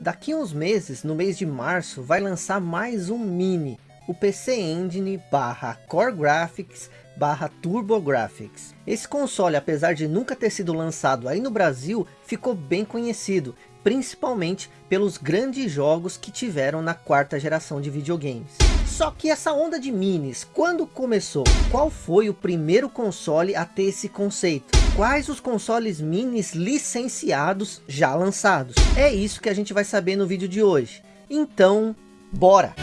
Daqui uns meses, no mês de março, vai lançar mais um Mini, o PC Engine barra Core Graphics barra TurboGrafx. Esse console, apesar de nunca ter sido lançado aí no Brasil, ficou bem conhecido, principalmente pelos grandes jogos que tiveram na quarta geração de videogames. Só que essa onda de minis, quando começou? Qual foi o primeiro console a ter esse conceito? Quais os consoles minis licenciados já lançados? É isso que a gente vai saber no vídeo de hoje. Então, bora!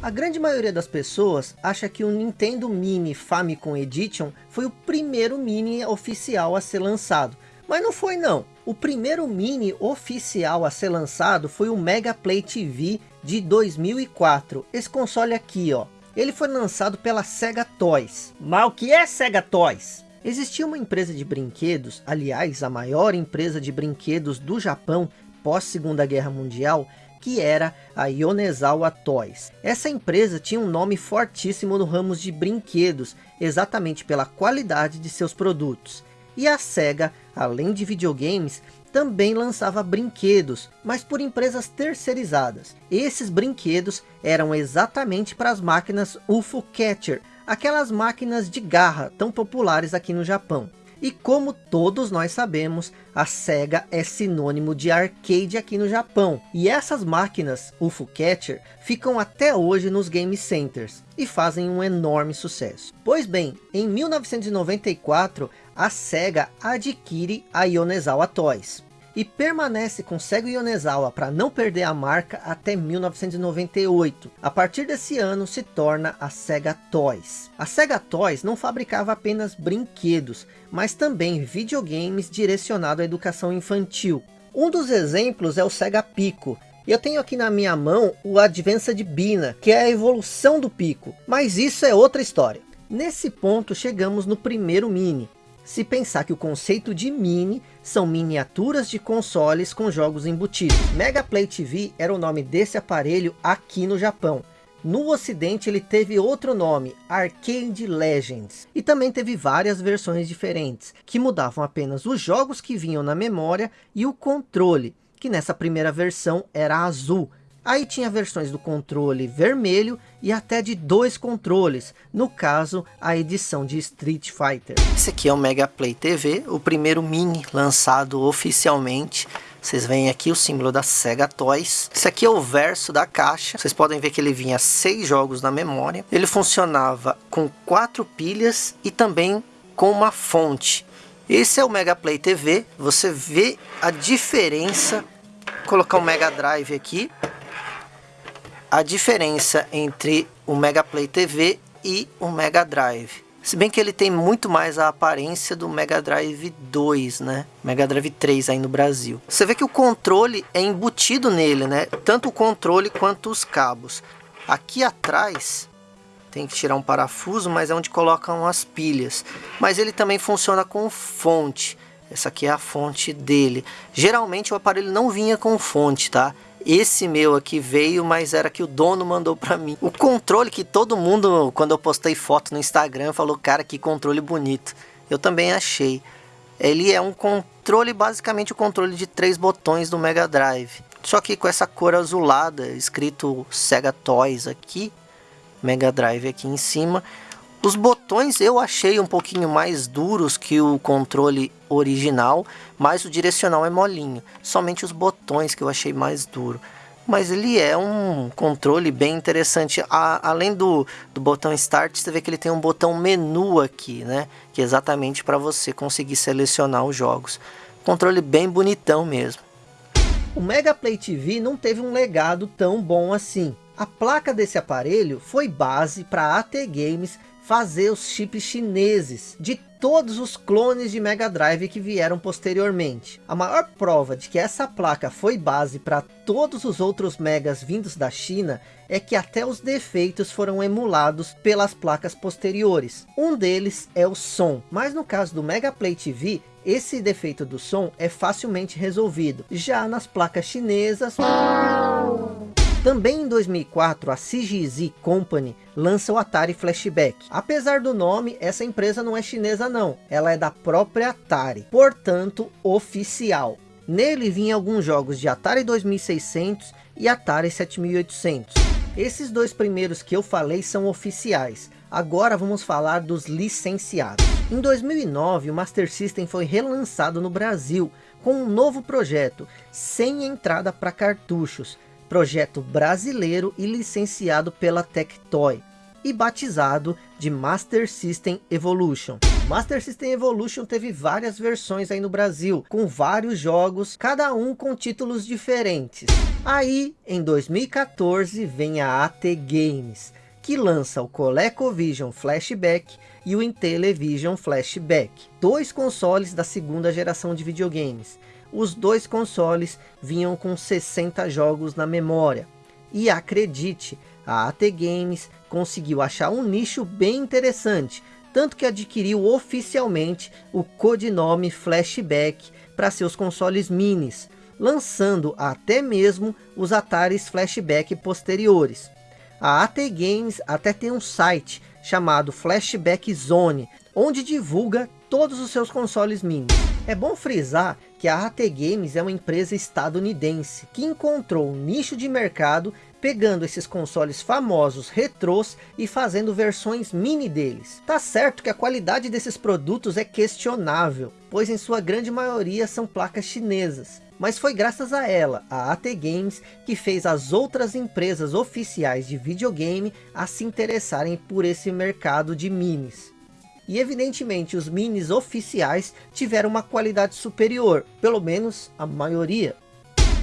A grande maioria das pessoas acha que o Nintendo Mini Famicom Edition foi o primeiro Mini oficial a ser lançado. Mas não foi não. O primeiro Mini oficial a ser lançado foi o Mega Play TV de 2004. Esse console aqui, ó. Ele foi lançado pela Sega Toys. Mas o que é Sega Toys? Existia uma empresa de brinquedos, aliás, a maior empresa de brinquedos do Japão pós Segunda Guerra Mundial, que era a Yonezawa Toys. Essa empresa tinha um nome fortíssimo no ramo de brinquedos, exatamente pela qualidade de seus produtos. E a SEGA, além de videogames, também lançava brinquedos, mas por empresas terceirizadas. Esses brinquedos eram exatamente para as máquinas UFO Catcher, aquelas máquinas de garra tão populares aqui no Japão. E como todos nós sabemos, a SEGA é sinônimo de arcade aqui no Japão. E essas máquinas UFO Catcher ficam até hoje nos game centers e fazem um enorme sucesso. Pois bem, em 1994, a SEGA adquire a Yonezawa Toys e permanece com Sega Yonezawa para não perder a marca até 1998. A partir desse ano se torna a Sega Toys. A Sega Toys não fabricava apenas brinquedos, mas também videogames direcionados à educação infantil. Um dos exemplos é o Sega Pico, eu tenho aqui na minha mão o Advanced Bina, que é a evolução do Pico, mas isso é outra história. Nesse ponto chegamos no primeiro Mini, se pensar que o conceito de mini são miniaturas de consoles com jogos embutidos. Mega Play TV era o nome desse aparelho aqui no Japão. No ocidente ele teve outro nome, Arcade Legends. E também teve várias versões diferentes, que mudavam apenas os jogos que vinham na memória e o controle, que nessa primeira versão era azul, Aí tinha versões do controle vermelho e até de dois controles, no caso a edição de Street Fighter. Esse aqui é o Mega Play TV, o primeiro mini lançado oficialmente. Vocês veem aqui o símbolo da Sega Toys. Esse aqui é o verso da caixa. Vocês podem ver que ele vinha seis jogos na memória. Ele funcionava com quatro pilhas e também com uma fonte. Esse é o Mega Play TV. Você vê a diferença. Vou colocar o Mega Drive aqui a diferença entre o Mega Play TV e o Mega Drive. Se bem que ele tem muito mais a aparência do Mega Drive 2, né? Mega Drive 3 aí no Brasil. Você vê que o controle é embutido nele, né? Tanto o controle quanto os cabos. Aqui atrás tem que tirar um parafuso, mas é onde colocam as pilhas. Mas ele também funciona com fonte. Essa aqui é a fonte dele. Geralmente o aparelho não vinha com fonte, tá? Esse meu aqui veio, mas era que o dono mandou para mim. O controle que todo mundo, quando eu postei foto no Instagram, falou, cara, que controle bonito. Eu também achei. Ele é um controle, basicamente o controle de três botões do Mega Drive. Só que com essa cor azulada, escrito Sega Toys aqui, Mega Drive aqui em cima. Os botões eu achei um pouquinho mais duros que o controle original, mas o direcional é molinho. Somente os botões que eu achei mais duro. Mas ele é um controle bem interessante. A, além do, do botão Start, você vê que ele tem um botão menu aqui, né? Que é exatamente para você conseguir selecionar os jogos. Controle bem bonitão mesmo. O Mega Play TV não teve um legado tão bom assim. A placa desse aparelho foi base para AT Games fazer os chips chineses de todos os clones de Mega Drive que vieram posteriormente. A maior prova de que essa placa foi base para todos os outros Megas vindos da China é que até os defeitos foram emulados pelas placas posteriores. Um deles é o som, mas no caso do Mega Play TV, esse defeito do som é facilmente resolvido. Já nas placas chinesas... Também em 2004, a CGZ Company lança o Atari Flashback. Apesar do nome, essa empresa não é chinesa não, ela é da própria Atari, portanto oficial. Nele vinha alguns jogos de Atari 2600 e Atari 7800. Esses dois primeiros que eu falei são oficiais. Agora vamos falar dos licenciados. Em 2009, o Master System foi relançado no Brasil com um novo projeto, sem entrada para cartuchos. Projeto brasileiro e licenciado pela Tectoy e batizado de Master System Evolution. Master System Evolution teve várias versões aí no Brasil, com vários jogos, cada um com títulos diferentes. Aí, em 2014, vem a AT Games, que lança o ColecoVision Flashback e o Intellivision Flashback, dois consoles da segunda geração de videogames. Os dois consoles vinham com 60 jogos na memória. E acredite, a AT Games conseguiu achar um nicho bem interessante, tanto que adquiriu oficialmente o codinome Flashback para seus consoles minis, lançando até mesmo os Ataris Flashback posteriores. A AT Games até tem um site chamado Flashback Zone, onde divulga todos os seus consoles minis. É bom frisar que a AT Games é uma empresa estadunidense, que encontrou um nicho de mercado pegando esses consoles famosos retrôs e fazendo versões mini deles. Tá certo que a qualidade desses produtos é questionável, pois em sua grande maioria são placas chinesas. Mas foi graças a ela, a AT Games, que fez as outras empresas oficiais de videogame a se interessarem por esse mercado de minis. E evidentemente os minis oficiais tiveram uma qualidade superior, pelo menos a maioria.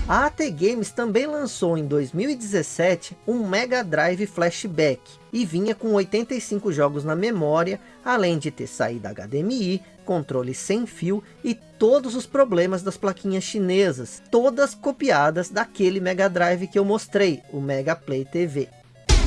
A AT Games também lançou em 2017 um Mega Drive Flashback e vinha com 85 jogos na memória, além de ter saída HDMI, controle sem fio e todos os problemas das plaquinhas chinesas, todas copiadas daquele Mega Drive que eu mostrei, o Mega Play TV.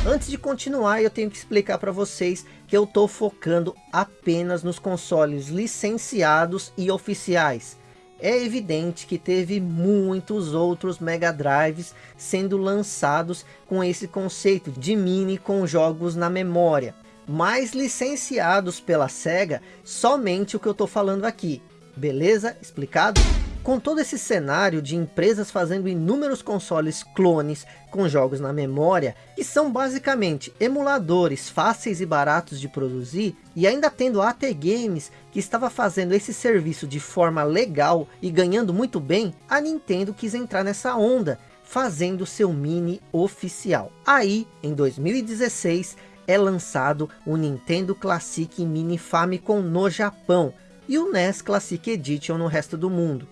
Antes de continuar, eu tenho que explicar para vocês que eu estou focando apenas nos consoles licenciados e oficiais é evidente que teve muitos outros Mega Drives sendo lançados com esse conceito de mini com jogos na memória, mas licenciados pela SEGA somente o que eu estou falando aqui. Beleza? Explicado? Com todo esse cenário de empresas fazendo inúmeros consoles clones com jogos na memória, que são basicamente emuladores fáceis e baratos de produzir, e ainda tendo a AT Games que estava fazendo esse serviço de forma legal e ganhando muito bem, a Nintendo quis entrar nessa onda, fazendo seu mini oficial. Aí, em 2016, é lançado o Nintendo Classic Mini Famicom no Japão, e o NES Classic Edition no resto do mundo.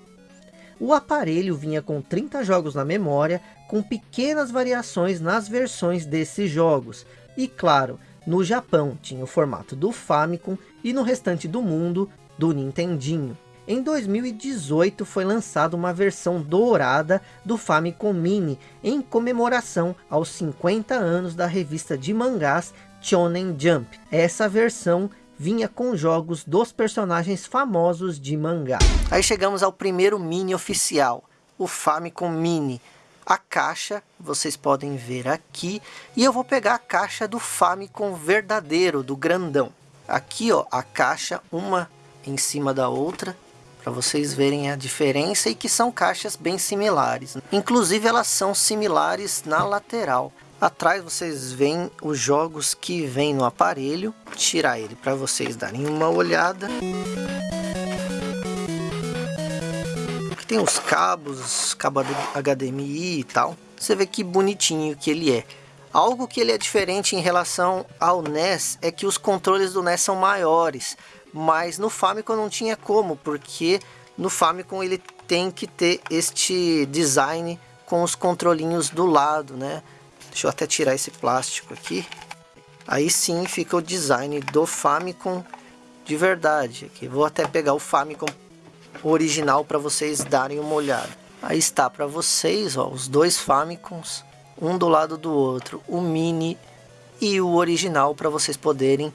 O aparelho vinha com 30 jogos na memória, com pequenas variações nas versões desses jogos. E claro, no Japão tinha o formato do Famicom e no restante do mundo do Nintendinho. Em 2018 foi lançada uma versão dourada do Famicom Mini, em comemoração aos 50 anos da revista de mangás Shonen Jump. Essa versão vinha com jogos dos personagens famosos de mangá. Aí chegamos ao primeiro mini oficial, o Famicom Mini. A caixa, vocês podem ver aqui, e eu vou pegar a caixa do Famicom verdadeiro, do grandão. Aqui ó, a caixa, uma em cima da outra, para vocês verem a diferença e que são caixas bem similares. Inclusive elas são similares na lateral. Atrás vocês veem os jogos que vem no aparelho. Tirar ele para vocês darem uma olhada. Aqui tem os cabos, cabo HDMI e tal. Você vê que bonitinho que ele é. Algo que ele é diferente em relação ao NES é que os controles do NES são maiores. Mas no Famicom não tinha como, porque no Famicom ele tem que ter este design com os controlinhos do lado, né? Deixa eu até tirar esse plástico aqui. Aí sim fica o design do Famicom de verdade. Aqui vou até pegar o Famicom original para vocês darem uma olhada. Aí está para vocês, ó, os dois Famicoms, um do lado do outro, o mini e o original para vocês poderem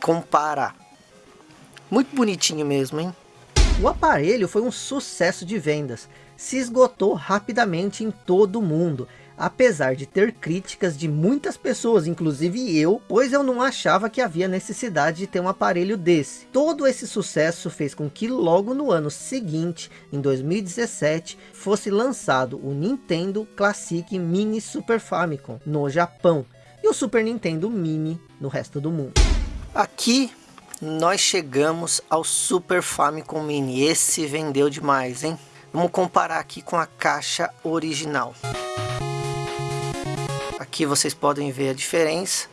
comparar. Muito bonitinho mesmo, hein? O aparelho foi um sucesso de vendas, se esgotou rapidamente em todo o mundo, apesar de ter críticas de muitas pessoas, inclusive eu, pois eu não achava que havia necessidade de ter um aparelho desse. Todo esse sucesso fez com que logo no ano seguinte, em 2017, fosse lançado o Nintendo Classic Mini Super Famicom no Japão e o Super Nintendo Mini no resto do mundo. Aqui nós chegamos ao Super Famicom Mini. Esse vendeu demais, hein? Vamos comparar aqui com a caixa original. Aqui vocês podem ver a diferença.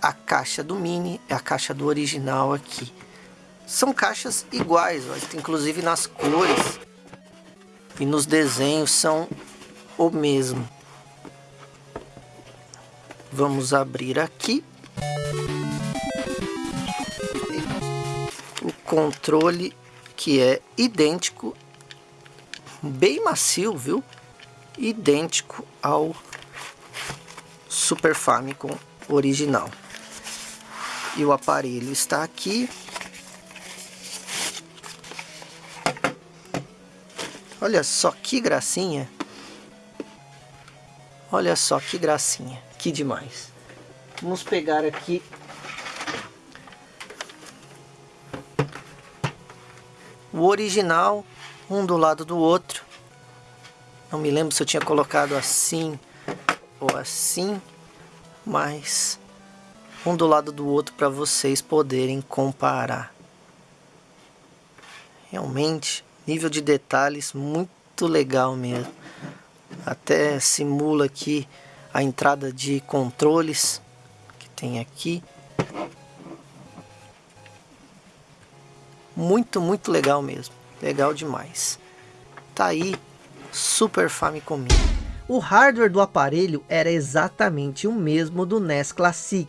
A caixa do Mini é a caixa do original aqui. São caixas iguais, ó, inclusive nas cores e nos desenhos são o mesmo. Vamos abrir aqui. O controle que é idêntico, bem macio, viu? Idêntico ao Super Famicom original. E o aparelho está aqui. Olha só que gracinha. Olha só que gracinha. Que demais. Vamos pegar aqui o original, um do lado do outro. Não me lembro se eu tinha colocado assim ou assim, mas um do lado do outro para vocês poderem comparar. Realmente, nível de detalhes muito legal mesmo. Até simula aqui a entrada de controles que tem aqui. Muito, muito legal mesmo. Legal demais. Tá aí, Super Famicom Mini. O hardware do aparelho era exatamente o mesmo do NES Classic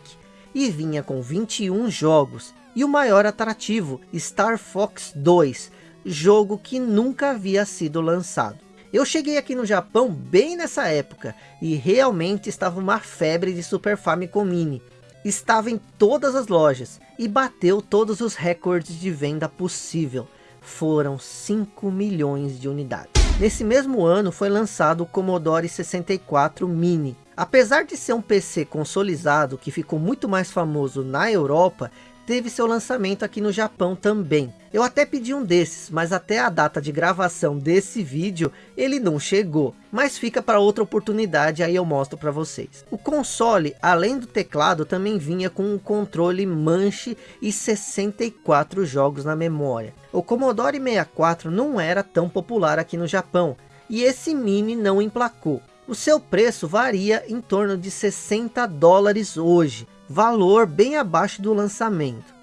e vinha com 21 jogos e o maior atrativo, Star Fox 2, jogo que nunca havia sido lançado. Eu cheguei aqui no Japão bem nessa época e realmente estava uma febre de Super Famicom Mini. Estava em todas as lojas e bateu todos os recordes de venda possível. Foram 5 milhões de unidades. Nesse mesmo ano foi lançado o Commodore 64 Mini. Apesar de ser um PC consolidado que ficou muito mais famoso na Europa, teve seu lançamento aqui no Japão também. Eu até pedi um desses, mas até a data de gravação desse vídeo, ele não chegou. Mas fica para outra oportunidade, aí eu mostro para vocês. O console, além do teclado, também vinha com um controle manche e 64 jogos na memória. O Commodore 64 não era tão popular aqui no Japão, e esse Mini não emplacou. O seu preço varia em torno de 60 dólares hoje, valor bem abaixo do lançamento.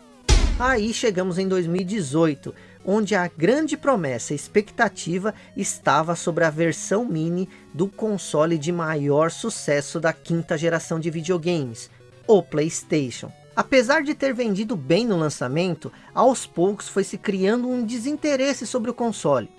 Aí chegamos em 2018, onde a grande promessa expectativa estava sobre a versão mini do console de maior sucesso da quinta geração de videogames, o Playstation. Apesar de ter vendido bem no lançamento, aos poucos foi se criando um desinteresse sobre o console.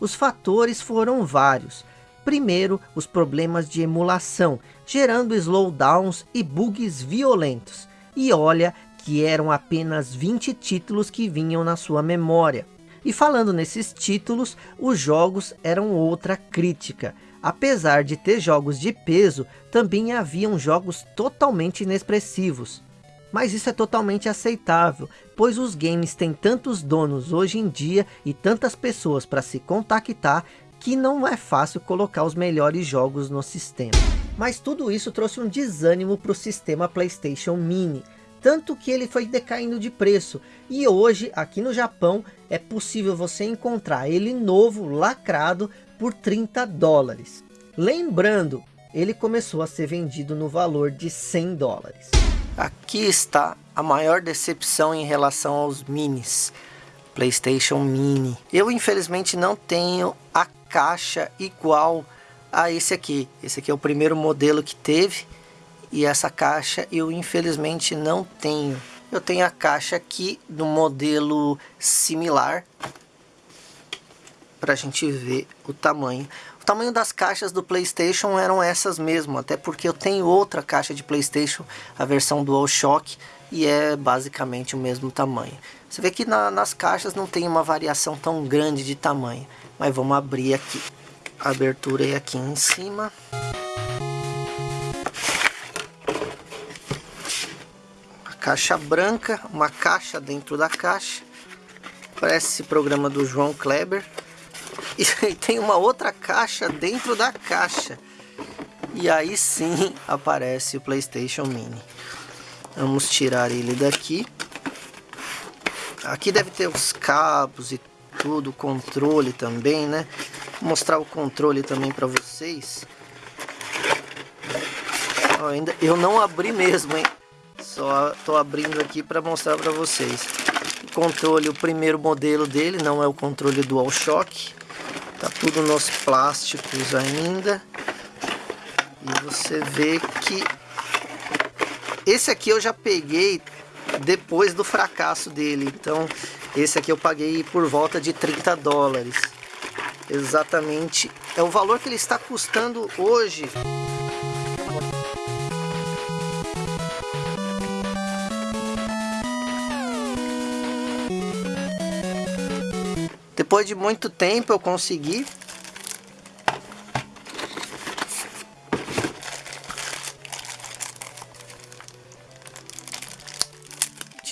Os fatores foram vários, Primeiro, os problemas de emulação, gerando slowdowns e bugs violentos. E olha que eram apenas 20 títulos que vinham na sua memória. E falando nesses títulos, os jogos eram outra crítica. Apesar de ter jogos de peso, também haviam jogos totalmente inexpressivos. Mas isso é totalmente aceitável, pois os games têm tantos donos hoje em dia e tantas pessoas para se contactar que não é fácil colocar os melhores jogos no sistema. Mas tudo isso trouxe um desânimo para o sistema Playstation Mini, tanto que ele foi decaindo de preço, e hoje aqui no Japão é possível você encontrar ele novo, lacrado, por 30 dólares. Lembrando, ele começou a ser vendido no valor de 100 dólares. Aqui está a maior decepção em relação aos minis. PlayStation Mini. Eu infelizmente não tenho a caixa igual a esse aqui. Esse aqui é o primeiro modelo que teve e essa caixa eu infelizmente não tenho. Eu tenho a caixa aqui do modelo similar para a gente ver o tamanho. O tamanho das caixas do Playstation eram essas mesmo, até porque eu tenho outra caixa de Playstation, a versão DualShock, e é basicamente o mesmo tamanho. Você vê que na, nas caixas não tem uma variação tão grande de tamanho, mas vamos abrir aqui. A abertura é aqui em cima. A caixa branca, uma caixa dentro da caixa. Parece programa do João Kleber. E tem uma outra caixa dentro da caixa. E aí sim aparece o PlayStation Mini. Vamos tirar ele daqui. Aqui deve ter os cabos e tudo, controle também, né? Vou mostrar o controle também para vocês. Ó, ainda eu não abri mesmo, hein? Só tô abrindo aqui para mostrar para vocês. O controle, o primeiro modelo dele, não é o controle DualShock. Tá tudo nos plásticos ainda. E você vê que esse aqui eu já peguei depois do fracasso dele. Então, esse aqui eu paguei por volta de 30 dólares. Exatamente. É o valor que ele está custando hoje. Depois de muito tempo eu consegui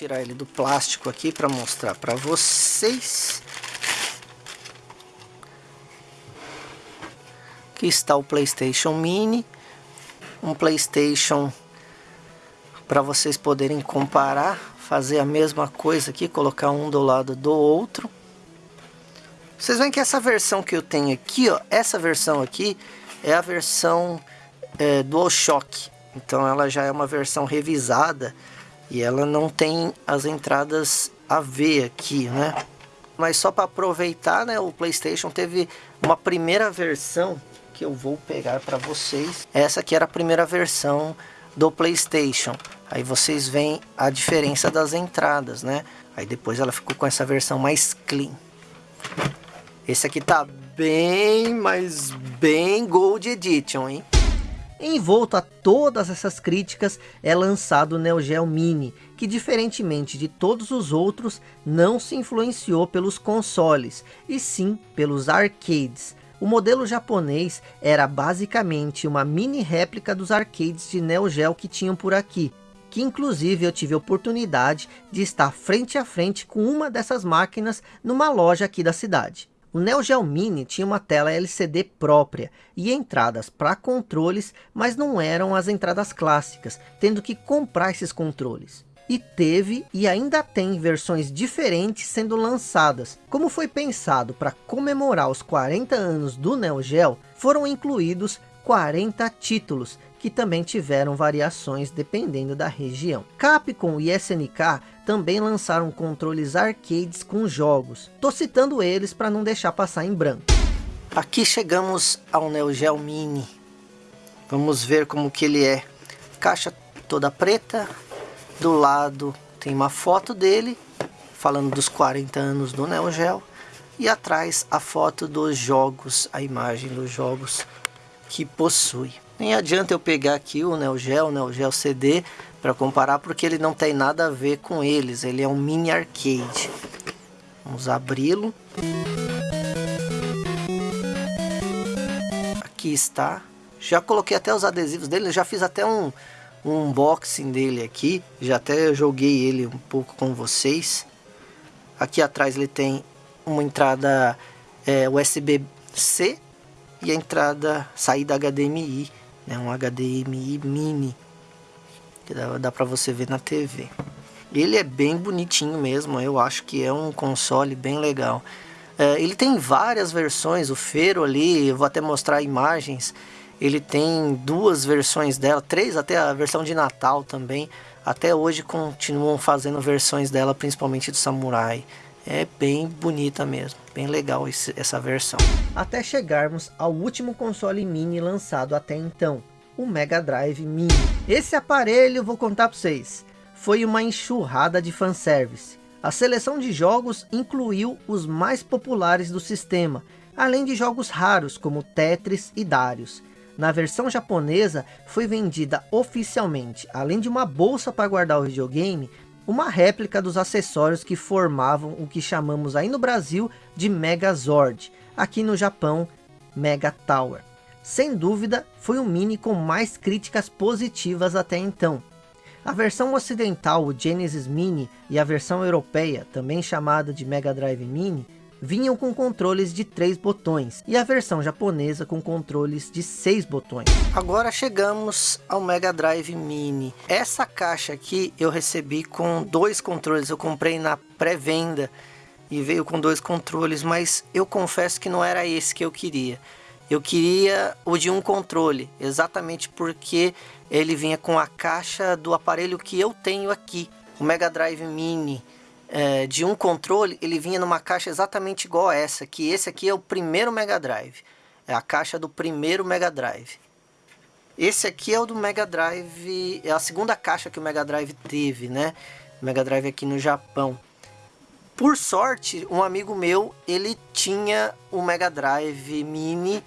tirar ele do plástico aqui para mostrar para vocês. Aqui está o PlayStation Mini, um PlayStation para vocês poderem comparar, fazer a mesma coisa aqui, colocar um do lado do outro. Vocês veem que essa versão que eu tenho aqui, ó, essa versão aqui é a versão é, DualShock. Então ela já é uma versão revisada e ela não tem as entradas AV aqui, né? Mas só para aproveitar, né, o PlayStation teve uma primeira versão que eu vou pegar para vocês. Essa aqui era a primeira versão do PlayStation. Aí vocês veem a diferença das entradas, né? Aí depois ela ficou com essa versão mais clean. Esse aqui tá bem, mas bem Gold Edition, hein? Envolto a todas essas críticas é lançado o Neo Geo Mini, que diferentemente de todos os outros, não se influenciou pelos consoles, e sim pelos arcades. O modelo japonês era basicamente uma mini réplica dos arcades de Neo Geo que tinham por aqui, que inclusive eu tive a oportunidade de estar frente a frente com uma dessas máquinas numa loja aqui da cidade. O Neo Geo Mini tinha uma tela LCD própria e entradas para controles, mas não eram as entradas clássicas, tendo que comprar esses controles. E teve e ainda tem versões diferentes sendo lançadas. Como foi pensado para comemorar os 40 anos do Neo Geo, foram incluídos 40 títulos, que também tiveram variações dependendo da região. Capcom e SNK também lançaram controles arcades com jogos. Tô citando eles para não deixar passar em branco. Aqui chegamos ao Neo Geo Mini. Vamos ver como que ele é. Caixa toda preta. Do lado tem uma foto dele, falando dos 40 anos do Neo Geo. E atrás a foto dos jogos, a imagem dos jogos que possui. Nem adianta eu pegar aqui o Neo Geo, o Neo Geo CD para comparar porque ele não tem nada a ver com eles. Ele é um mini arcade. Vamos abri-lo. Aqui está. Já coloquei até os adesivos dele, já fiz até um, um unboxing dele aqui. Já até joguei ele um pouco com vocês. Aqui atrás ele tem uma entrada é, USB-C e a entrada saída HDMI né, um HDMI mini que dá, dá para você ver na TV. Ele é bem bonitinho mesmo, eu acho que é um console bem legal. É, ele tem várias versões, o Fero ali, eu vou até mostrar imagens, ele tem duas versões dela, três até a versão de Natal também. Até hoje continuam fazendo versões dela, principalmente do Samurai. É bem bonita mesmo, bem legal esse, essa versão. Até chegarmos ao último console mini lançado até então, o Mega Drive Mini. Esse aparelho, vou contar para vocês, foi uma enxurrada de fanservice. A seleção de jogos incluiu os mais populares do sistema, além de jogos raros como Tetris e Darius. Na versão japonesa, foi vendida oficialmente, além de uma bolsa para guardar o videogame, uma réplica dos acessórios que formavam o que chamamos aí no Brasil de Megazord, aqui no Japão, Mega Tower. Sem dúvida, foi o Mini com mais críticas positivas até então. A versão ocidental, o Genesis Mini, e a versão europeia, também chamada de Mega Drive Mini, vinham com controles de 3 botões e a versão japonesa com controles de 6 botões. Agora chegamos ao Mega Drive Mini. Essa caixa aqui eu recebi com dois controles, eu comprei na pré-venda e veio com dois controles, mas eu confesso que não era esse que eu queria. Eu queria o de um controle, exatamente porque ele vinha com a caixa do aparelho que eu tenho aqui, o Mega Drive Mini é, de um controle, ele vinha numa caixa exatamente igual a essa, que esse aqui é o primeiro Mega Drive. É a caixa do primeiro Mega Drive. Esse aqui é o do Mega Drive, é a segunda caixa que o Mega Drive teve, né? Mega Drive aqui no Japão. Por sorte, um amigo meu, ele tinha o Mega Drive Mini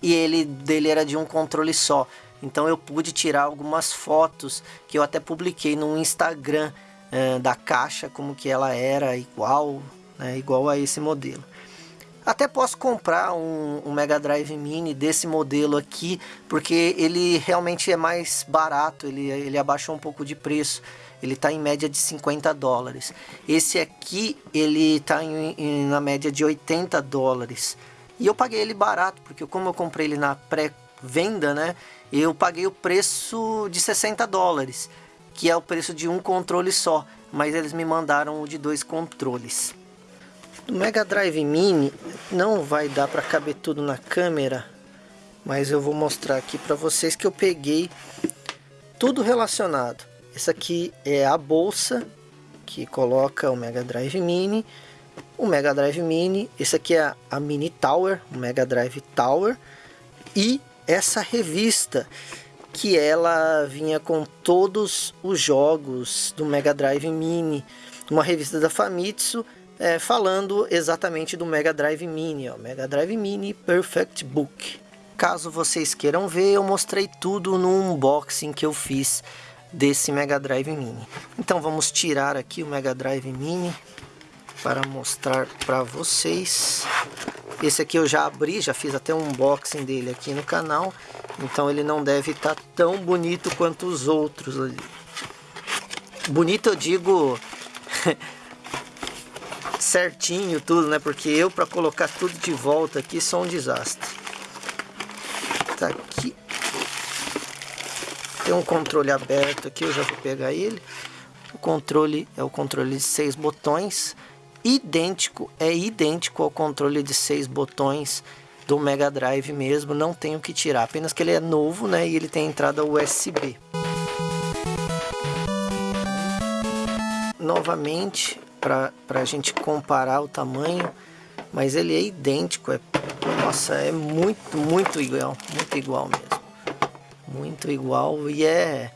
e ele dele era de um controle só. Então eu pude tirar algumas fotos que eu até publiquei no Instagram é, da caixa, como que ela era igual, né, igual a esse modelo. Até posso comprar um, um, Mega Drive Mini desse modelo aqui, porque ele realmente é mais barato, ele, ele abaixou um pouco de preço. Ele está em média de 50 dólares. Esse aqui, ele está na média de 80 dólares. E eu paguei ele barato, porque como eu comprei ele na pré-venda, né? Eu paguei o preço de 60 dólares que é o preço de um controle só, mas eles me mandaram o de dois controles. Do Mega Drive Mini não vai dar para caber tudo na câmera, mas eu vou mostrar aqui para vocês que eu peguei tudo relacionado. Essa aqui é a bolsa que coloca o Mega Drive Mini, o Mega Drive Mini, esse aqui é a Mini Tower, o Mega Drive Tower e essa revista que ela vinha com todos os jogos do Mega Drive Mini, uma revista da Famitsu, é, falando exatamente do Mega Drive Mini, ó, Mega Drive Mini Perfect Book. Caso vocês queiram ver, eu mostrei tudo no unboxing que eu fiz desse Mega Drive Mini. Então vamos tirar aqui o Mega Drive Mini para mostrar para vocês. Esse aqui eu já abri, já fiz até um unboxing dele aqui no canal. Então ele não deve estar tá tão bonito quanto os outros ali. Bonito eu digo certinho tudo, né? Porque eu para colocar tudo de volta aqui sou um desastre. Tá aqui. Tem um controle aberto aqui, eu já vou pegar ele. O controle é o controle de seis botões idêntico, é idêntico ao controle de seis botões do Mega Drive mesmo, não tenho que tirar, apenas que ele é novo, né, e ele tem entrada USB. Novamente, para a gente comparar o tamanho, mas ele é idêntico, é, nossa, é muito, muito igual, muito igual mesmo. Muito igual e é,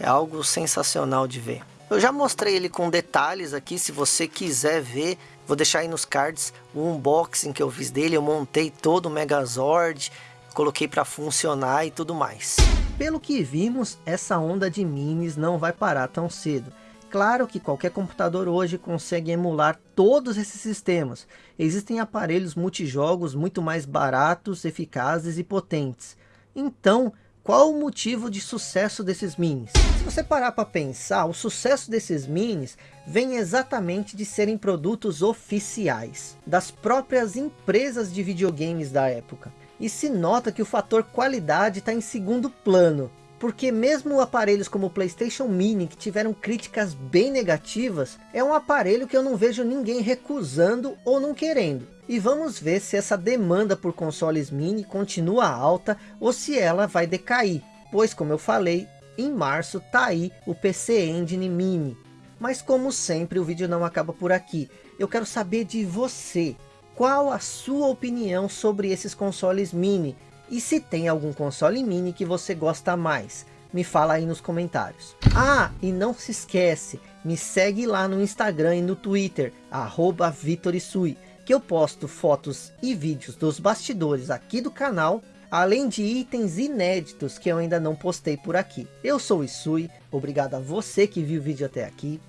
é algo sensacional de ver. Eu já mostrei ele com detalhes aqui, se você quiser ver, vou deixar aí nos cards o unboxing que eu fiz dele, eu montei todo o Megazord, coloquei para funcionar e tudo mais. Pelo que vimos, essa onda de minis não vai parar tão cedo. Claro que qualquer computador hoje consegue emular todos esses sistemas. Existem aparelhos multijogos muito mais baratos, eficazes e potentes. Então, qual o motivo de sucesso desses minis? Se você parar para pensar, o sucesso desses minis vem exatamente de serem produtos oficiais, das próprias empresas de videogames da época. E se nota que o fator qualidade está em segundo plano, porque mesmo aparelhos como o Playstation Mini, que tiveram críticas bem negativas, é um aparelho que eu não vejo ninguém recusando ou não querendo. E vamos ver se essa demanda por consoles mini continua alta ou se ela vai decair. Pois como eu falei, em março tá aí o PC Engine Mini. Mas como sempre o vídeo não acaba por aqui. Eu quero saber de você. Qual a sua opinião sobre esses consoles mini? E se tem algum console mini que você gosta mais? Me fala aí nos comentários. Ah, e não se esquece, me segue lá no Instagram e no Twitter, arroba Vitorisui que eu posto fotos e vídeos dos bastidores aqui do canal, além de itens inéditos que eu ainda não postei por aqui. Eu sou o Isui, obrigado a você que viu o vídeo até aqui,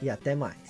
e até mais.